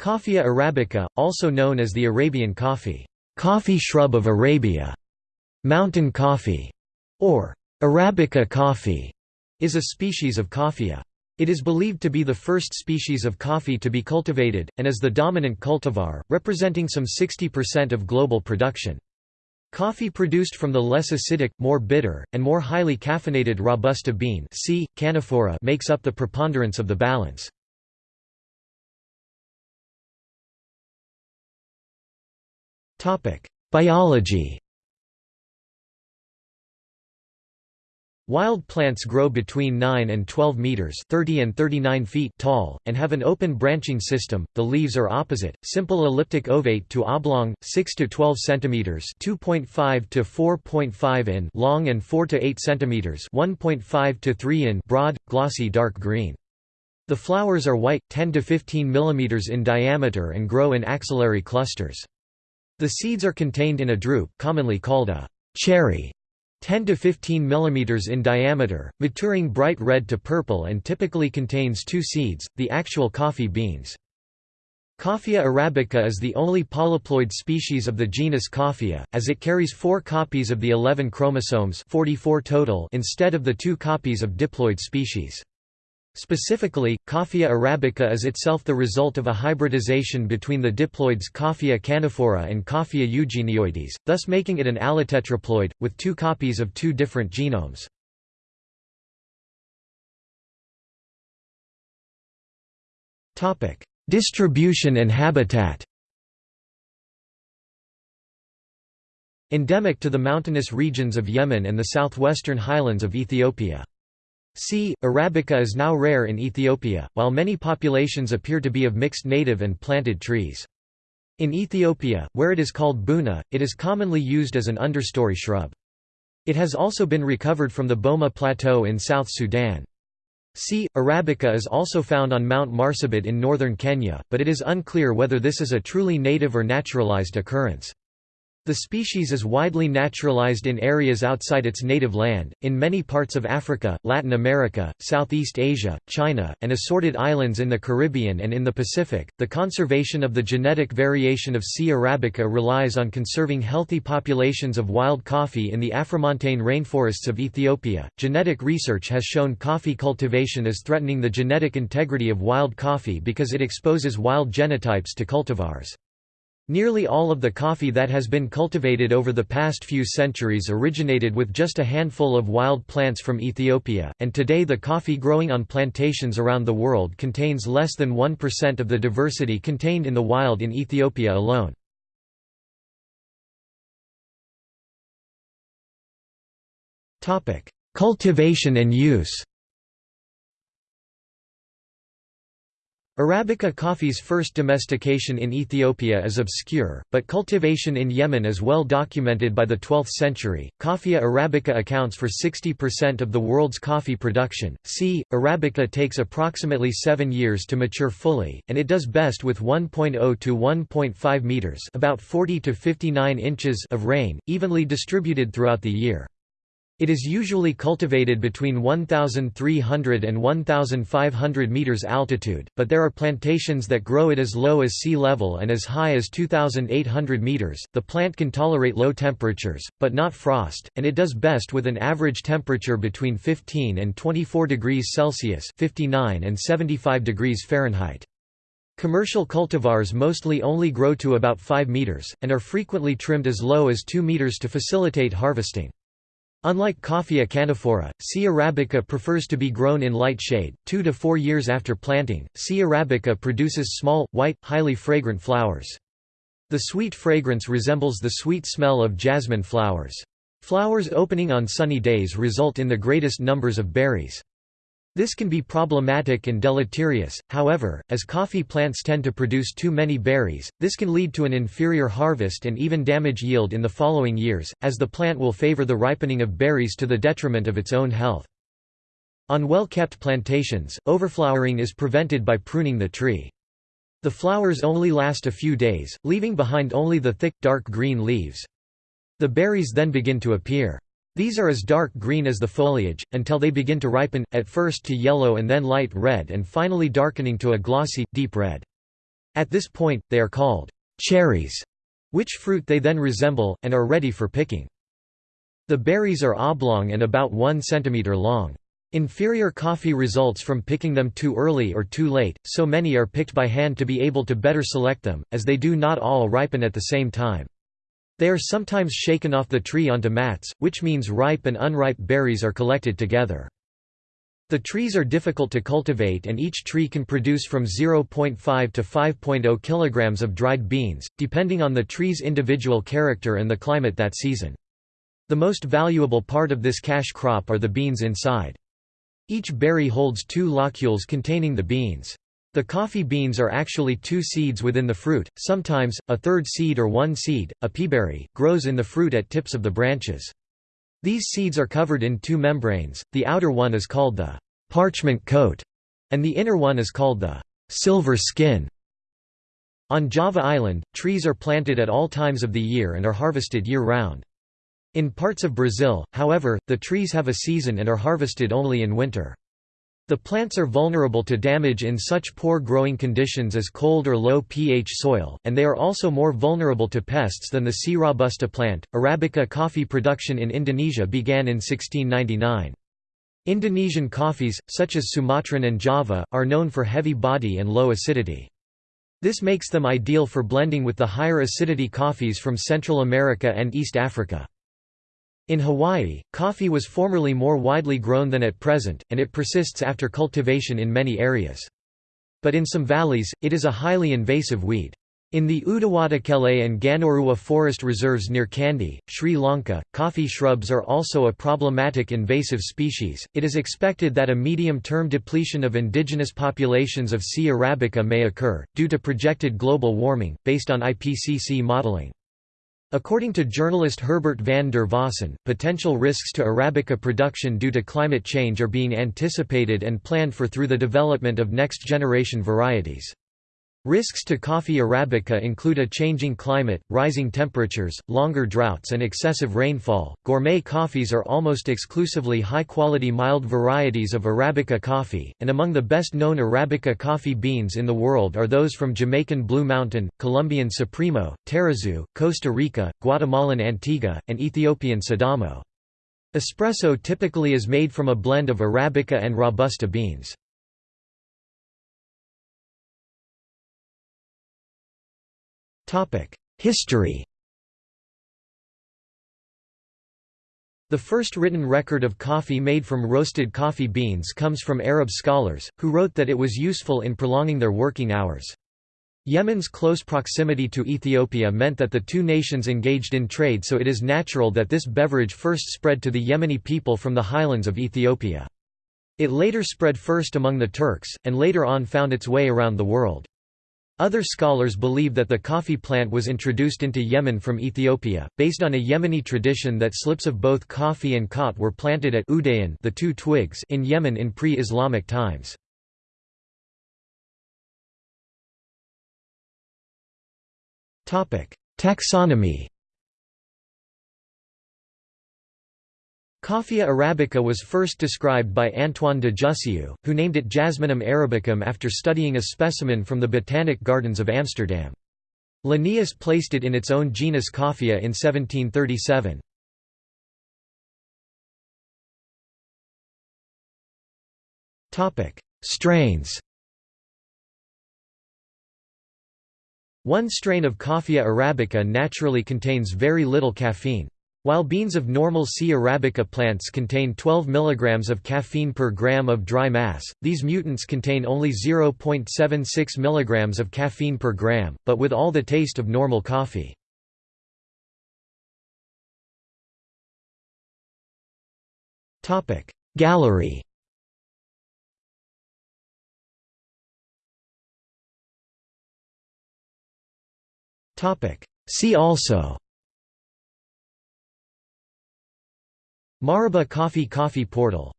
Coffea arabica, also known as the Arabian coffee, coffee shrub of Arabia, mountain coffee, or Arabica coffee, is a species of coffea. It is believed to be the first species of coffee to be cultivated, and is the dominant cultivar, representing some 60% of global production. Coffee produced from the less acidic, more bitter, and more highly caffeinated Robusta bean C. canephora makes up the preponderance of the balance. Biology Wild plants grow between 9 and 12 meters (30 and 39 feet) tall and have an open branching system. The leaves are opposite, simple elliptic ovate to oblong, 6 to 12 centimeters (2.5 to 4.5 in) long and 4 to 8 centimeters (1.5 to 3 in) broad, glossy dark green. The flowers are white, 10 to 15 millimeters in diameter and grow in axillary clusters. The seeds are contained in a drupe commonly called a cherry 10 to 15 mm in diameter, maturing bright red to purple and typically contains two seeds, the actual coffee beans. Coffea arabica is the only polyploid species of the genus Coffea, as it carries four copies of the 11 chromosomes 44 total instead of the two copies of diploid species. Specifically, Coffea arabica is itself the result of a hybridization between the diploids Coffea canephora and Coffea eugenioides, thus making it an allotetraploid, with two copies of two different genomes. Distribution and habitat Endemic to the mountainous regions of Yemen and the southwestern highlands of Ethiopia. C. arabica is now rare in Ethiopia, while many populations appear to be of mixed native and planted trees. In Ethiopia, where it is called buna, it is commonly used as an understory shrub. It has also been recovered from the Boma Plateau in South Sudan. C. arabica is also found on Mount Marsabit in northern Kenya, but it is unclear whether this is a truly native or naturalized occurrence. The species is widely naturalized in areas outside its native land, in many parts of Africa, Latin America, Southeast Asia, China, and assorted islands in the Caribbean and in the Pacific. The conservation of the genetic variation of C. arabica relies on conserving healthy populations of wild coffee in the Afromontane rainforests of Ethiopia. Genetic research has shown coffee cultivation is threatening the genetic integrity of wild coffee because it exposes wild genotypes to cultivars. Nearly all of the coffee that has been cultivated over the past few centuries originated with just a handful of wild plants from Ethiopia, and today the coffee growing on plantations around the world contains less than 1% of the diversity contained in the wild in Ethiopia alone. Cultivation and use Arabica coffee's first domestication in Ethiopia is obscure, but cultivation in Yemen is well documented by the 12th century. Coffea arabica accounts for 60% of the world's coffee production. C. arabica takes approximately 7 years to mature fully, and it does best with 1.0 to 1.5 meters, about 40 to 59 inches of rain, evenly distributed throughout the year. It is usually cultivated between 1,300 and 1,500 meters altitude, but there are plantations that grow it as low as sea level and as high as 2,800 meters. The plant can tolerate low temperatures, but not frost, and it does best with an average temperature between 15 and 24 degrees Celsius (59 and 75 degrees Fahrenheit). Commercial cultivars mostly only grow to about 5 meters, and are frequently trimmed as low as 2 meters to facilitate harvesting. Unlike Coffea canephora, C. arabica prefers to be grown in light shade. Two to four years after planting, C. arabica produces small, white, highly fragrant flowers. The sweet fragrance resembles the sweet smell of jasmine flowers. Flowers opening on sunny days result in the greatest numbers of berries. This can be problematic and deleterious, however, as coffee plants tend to produce too many berries, this can lead to an inferior harvest and even damage yield in the following years, as the plant will favor the ripening of berries to the detriment of its own health. On well-kept plantations, overflowering is prevented by pruning the tree. The flowers only last a few days, leaving behind only the thick, dark green leaves. The berries then begin to appear. These are as dark green as the foliage, until they begin to ripen, at first to yellow and then light red and finally darkening to a glossy, deep red. At this point, they are called cherries, which fruit they then resemble, and are ready for picking. The berries are oblong and about 1 cm long. Inferior coffee results from picking them too early or too late, so many are picked by hand to be able to better select them, as they do not all ripen at the same time. They are sometimes shaken off the tree onto mats, which means ripe and unripe berries are collected together. The trees are difficult to cultivate and each tree can produce from 0.5 to 5.0 kilograms of dried beans, depending on the tree's individual character and the climate that season. The most valuable part of this cash crop are the beans inside. Each berry holds two locules containing the beans. The coffee beans are actually two seeds within the fruit, sometimes, a third seed or one seed, a peaberry, grows in the fruit at tips of the branches. These seeds are covered in two membranes, the outer one is called the parchment coat, and the inner one is called the silver skin. On Java Island, trees are planted at all times of the year and are harvested year-round. In parts of Brazil, however, the trees have a season and are harvested only in winter. The plants are vulnerable to damage in such poor growing conditions as cold or low pH soil, and they are also more vulnerable to pests than the C. robusta plant. Arabica coffee production in Indonesia began in 1699. Indonesian coffees, such as Sumatran and Java, are known for heavy body and low acidity. This makes them ideal for blending with the higher acidity coffees from Central America and East Africa. In Hawaii, coffee was formerly more widely grown than at present, and it persists after cultivation in many areas. But in some valleys, it is a highly invasive weed. In the Udawattakele and Gannoruwa forest reserves near Kandy, Sri Lanka, coffee shrubs are also a problematic invasive species. It is expected that a medium term depletion of indigenous populations of C. arabica may occur, due to projected global warming, based on IPCC modeling. According to journalist Herbert van der Vossen, potential risks to Arabica production due to climate change are being anticipated and planned for through the development of next-generation varieties. Risks to coffee arabica include a changing climate, rising temperatures, longer droughts and excessive rainfall. Gourmet coffees are almost exclusively high-quality mild varieties of arabica coffee, and among the best-known arabica coffee beans in the world are those from Jamaican Blue Mountain, Colombian Supremo, Tarrazú, Costa Rica, Guatemalan Antigua, and Ethiopian Sidamo. Espresso typically is made from a blend of arabica and robusta beans. History The first written record of coffee made from roasted coffee beans comes from Arab scholars, who wrote that it was useful in prolonging their working hours. Yemen's close proximity to Ethiopia meant that the two nations engaged in trade so it is natural that this beverage first spread to the Yemeni people from the highlands of Ethiopia. It later spread first among the Turks, and later on found its way around the world. Other scholars believe that the coffee plant was introduced into Yemen from Ethiopia, based on a Yemeni tradition that slips of both coffee and khat were planted at Udayan the two twigs in Yemen in pre-Islamic times. Taxonomy Coffea arabica was first described by Antoine de Jussieu, who named it Jasminum arabicum after studying a specimen from the Botanic Gardens of Amsterdam. Linnaeus placed it in its own genus Coffea in 1737. Strains One strain of Coffea arabica naturally contains very little caffeine. While beans of normal C. arabica plants contain 12 mg of caffeine per gram of dry mass, these mutants contain only 0.76 mg of caffeine per gram, but with all the taste of normal coffee. Gallery See also Maraba Coffee Coffee Portal